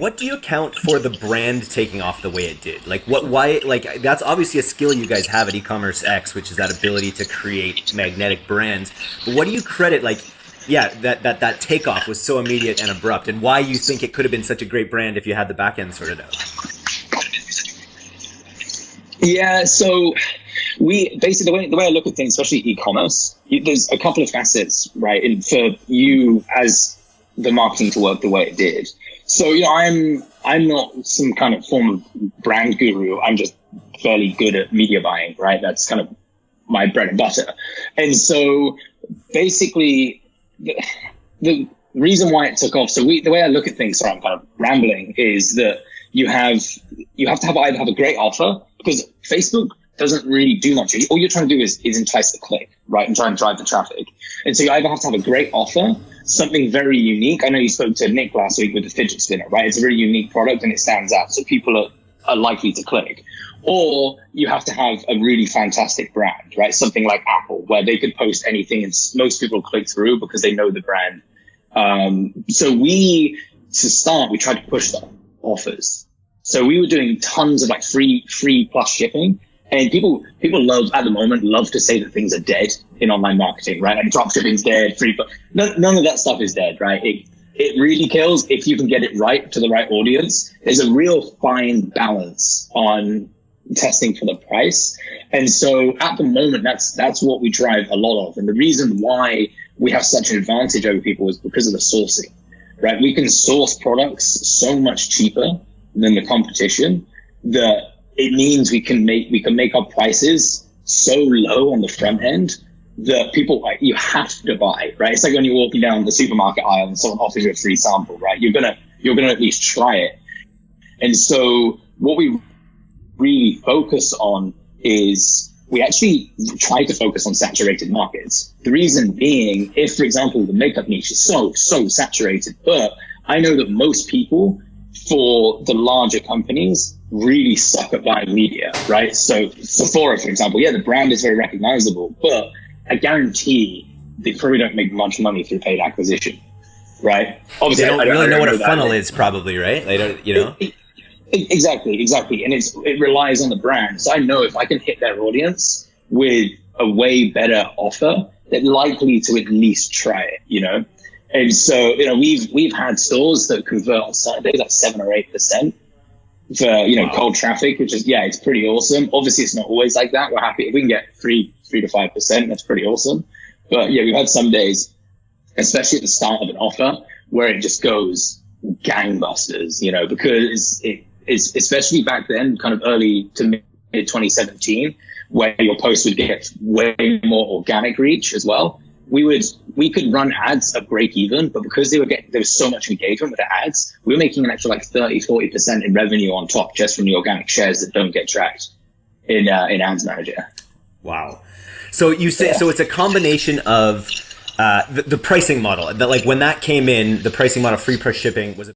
what do you account for the brand taking off the way it did? Like what why like that's obviously a skill you guys have at e-commerce X, which is that ability to create magnetic brands. But what do you credit like yeah, that that that takeoff was so immediate and abrupt and why you think it could have been such a great brand if you had the back end sorted out? Yeah, so we basically the way, the way I look at things, especially e-commerce, there's a couple of facets, right? And for you as the marketing to work the way it did. So you know, I'm I'm not some kind of form of brand guru. I'm just fairly good at media buying, right? That's kind of my bread and butter. And so basically, the, the reason why it took off. So we, the way I look at things, sorry, I'm kind of rambling, is that you have you have to have either have a great offer because Facebook doesn't really do much. All you're trying to do is, is entice the click, right? And try and drive the traffic. And so you either have to have a great offer, something very unique. I know you spoke to Nick last week with the fidget spinner, right? It's a very unique product and it stands out. So people are, are likely to click. Or you have to have a really fantastic brand, right? Something like Apple, where they could post anything and most people click through because they know the brand. Um, so we, to start, we tried to push the offers. So we were doing tons of like free, free plus shipping and people people love at the moment love to say that things are dead in online marketing, right? Like dropshipping's dead, free, but none, none of that stuff is dead, right? It it really kills if you can get it right to the right audience. There's a real fine balance on testing for the price. And so at the moment, that's that's what we drive a lot of. And the reason why we have such an advantage over people is because of the sourcing, right? We can source products so much cheaper than the competition that it means we can make we can make our prices so low on the front end that people like you have to buy, right? It's like when you're walking down the supermarket aisle and someone offers you a free sample, right? You're gonna you're gonna at least try it. And so what we really focus on is we actually try to focus on saturated markets. The reason being, if for example the makeup niche is so so saturated, but I know that most people for the larger companies really suck at buying media, right? So Sephora, for example, yeah, the brand is very recognizable, but I guarantee they probably don't make much money through paid acquisition, right? Obviously, they don't, don't really know, know what a funnel is, probably, right? They don't, you know. It, it, exactly, exactly, and it's it relies on the brand. So I know if I can hit their audience with a way better offer, they're likely to at least try it, you know. And so, you know, we've we've had stores that convert on Saturdays like seven or eight percent for you know wow. cold traffic, which is yeah, it's pretty awesome. Obviously, it's not always like that. We're happy if we can get three three to five percent. That's pretty awesome. But yeah, we've had some days, especially at the start of an offer, where it just goes gangbusters. You know, because it is especially back then, kind of early to mid 2017, where your post would get way more organic reach as well we would we could run ads at break even, but because they were getting there was so much engagement with the ads, we were making an extra like 30, 40 percent in revenue on top just from the organic shares that don't get tracked in uh, in Ads Manager. Wow. So you say yeah. so it's a combination of uh, the, the, pricing model that like when that came in, the pricing model free plus shipping was.